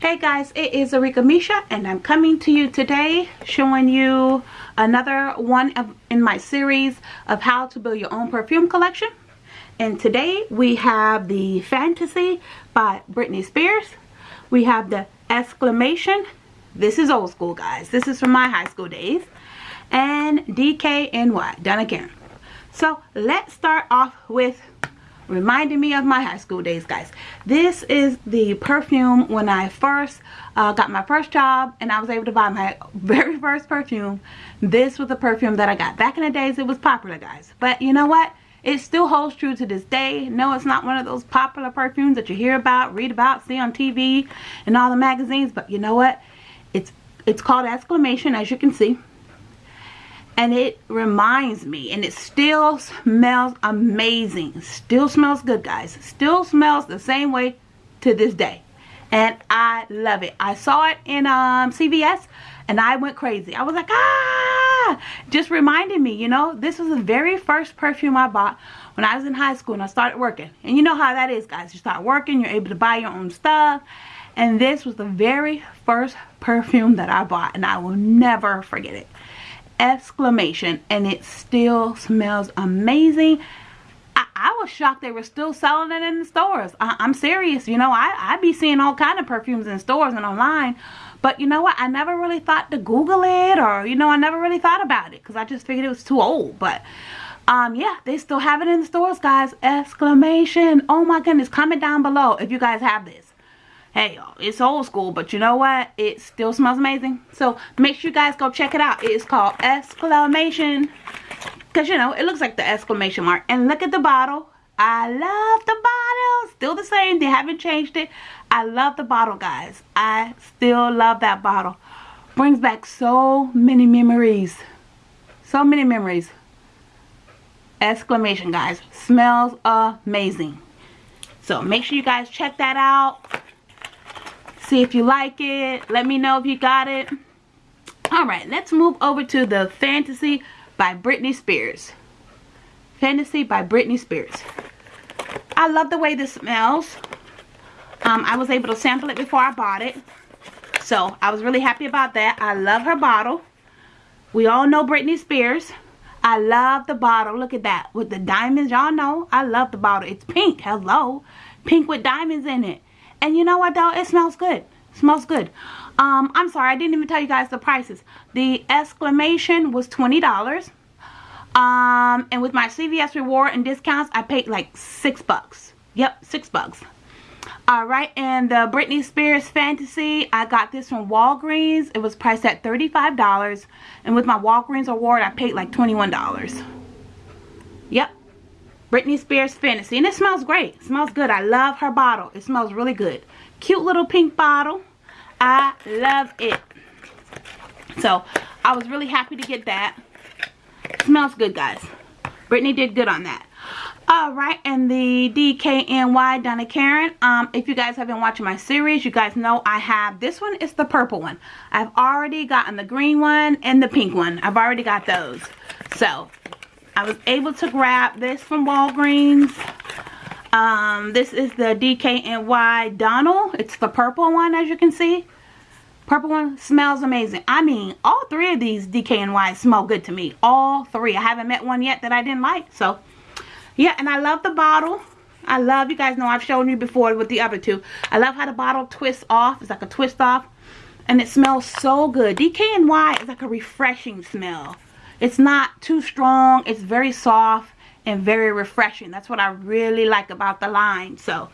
guys, it is Arika Misha and I'm coming to you today showing you another one of, in my series of how to build your own perfume collection. And today we have the Fantasy by Britney Spears. We have the Exclamation. This is old school guys. This is from my high school days. And DKNY, Donna Karan. So let's start off with reminding me of my high school days guys this is the perfume when I first uh, got my first job and I was able to buy my very first perfume. This was the perfume that I got. Back in the days it was popular guys. But you know what? It still holds true to this day. No it's not one of those popular perfumes that you hear about read about see on TV and all the magazines. But you know what? It's it's called exclamation as you can see and it reminds me and it still smells amazing. Still smells good guys. Still smells the same way to this day. And I love it. I saw it in um, CVS and I went crazy. I was like ah! Just reminded me you know this was the very first perfume I bought when I was in high school and I started working. And you know how that is guys. You start working you're able to buy your own stuff. And this was the very first perfume that I bought and I will never forget it exclamation and it still smells amazing. I, was shocked they were still selling it in the stores. I, am serious you know I, I be seeing all kind of perfumes in stores and online but you know what? I never really thought to google it or you know I never really thought about it because I just figured it was too old but um yeah they still have it in the stores guys. Exclamation. Oh my goodness comment down below if you guys have this hey it's old school but you know what? It still smells amazing. So make sure you guys go check it out. It's called exclamation. Because you know it looks like the exclamation mark. And look at the bottle. I love the bottle. Still the same. They haven't changed it. I love the bottle guys. I still love that bottle. Brings back so many memories. So many memories. Exclamation guys. Smells amazing. So make sure you guys check that out see if you like it. Let me know if you got it. All right let's move over to the fantasy by Britney Spears. Fantasy by Britney Spears. I love the way this smells. Um, I was able to sample it before I bought it. So I was really happy about that. I love her bottle. We all know Britney Spears. I love the bottle. Look at that. With the diamonds y'all know I love the bottle. It's pink. Hello. Pink with diamonds in it and you know what though? It smells good. It smells good. Um, I'm sorry, I didn't even tell you guys the prices. The exclamation was $20. Um, and with my CVS reward and discounts, I paid like six bucks. Yep, six bucks. Alright, and the Britney Spears Fantasy, I got this from Walgreens. It was priced at $35. And with my Walgreens award, I paid like $21. Yep, Britney Spears Fantasy. And it smells great. It smells good. I love her bottle. It smells really good. Cute little pink bottle. I love it. So, I was really happy to get that. It smells good, guys. Britney did good on that. Alright, and the DKNY Donna Karan. Um, if you guys have been watching my series, you guys know I have, this one is the purple one. I've already gotten the green one and the pink one. I've already got those. So, I was able to grab this from Walgreens. Um, this is the DKNY Donald. It's the purple one as you can see. Purple one smells amazing. I mean, all three of these DKNY smell good to me. All three. I haven't met one yet that I didn't like. So, yeah, and I love the bottle. I love, you guys know I've shown you before with the other two. I love how the bottle twists off. It's like a twist off. And it smells so good. DKNY is like a refreshing smell. It's not too strong. It's very soft and very refreshing. That's what I really like about the line. So,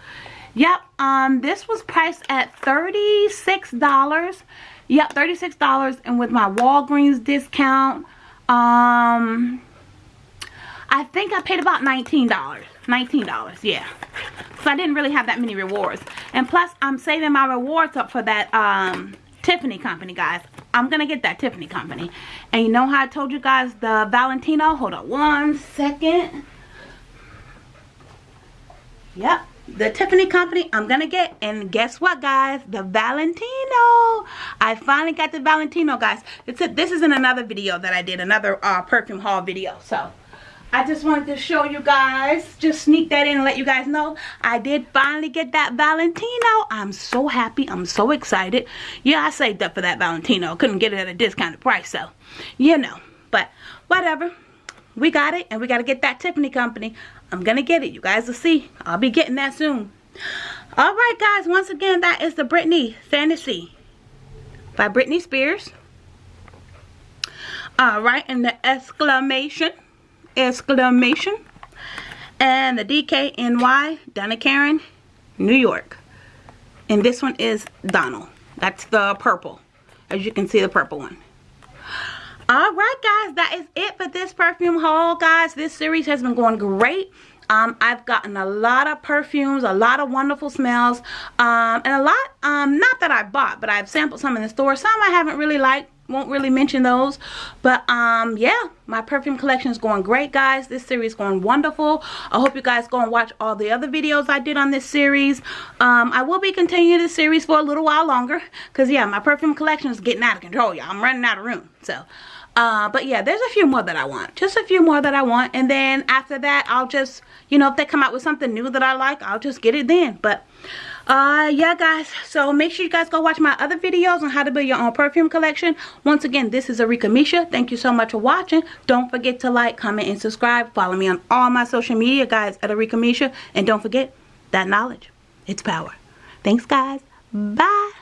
yep. Um, this was priced at $36. Yep, $36. And with my Walgreens discount, um, I think I paid about $19. $19, yeah. So I didn't really have that many rewards. And plus, I'm saving my rewards up for that, um, Tiffany company, guys. I'm going to get that Tiffany company. And you know how I told you guys the Valentino? Hold on one second. Yep. The Tiffany company I'm going to get. And guess what, guys? The Valentino. I finally got the Valentino, guys. It's a, this is in another video that I did. Another uh, perfume haul video. So, I just wanted to show you guys, just sneak that in and let you guys know. I did finally get that Valentino. I'm so happy. I'm so excited. Yeah, I saved up for that Valentino. Couldn't get it at a discounted price, so, you know. But, whatever. We got it, and we got to get that Tiffany company. I'm going to get it. You guys will see. I'll be getting that soon. Alright, guys. Once again, that is the Britney Fantasy by Britney Spears. Alright, and the exclamation exclamation. And the DKNY, Donna Karan, New York. And this one is Donald. That's the purple. As you can see, the purple one. Alright guys, that is it for this perfume haul, guys. This series has been going great. Um, I've gotten a lot of perfumes, a lot of wonderful smells, um, and a lot, um, not that I bought, but I've sampled some in the store. Some I haven't really liked, won't really mention those but um yeah my perfume collection is going great guys this series going wonderful i hope you guys go and watch all the other videos i did on this series um i will be continuing this series for a little while longer because yeah my perfume collection is getting out of control y'all i'm running out of room so uh, but yeah, there's a few more that I want. Just a few more that I want. And then after that, I'll just, you know, if they come out with something new that I like, I'll just get it then. But uh yeah guys. So make sure you guys go watch my other videos on how to build your own perfume collection. Once again this is Arika Misha. Thank you so much for watching. Don't forget to like comment and subscribe. Follow me on all my social media guys at Arika Misha. And don't forget that knowledge it's power. Thanks guys. Bye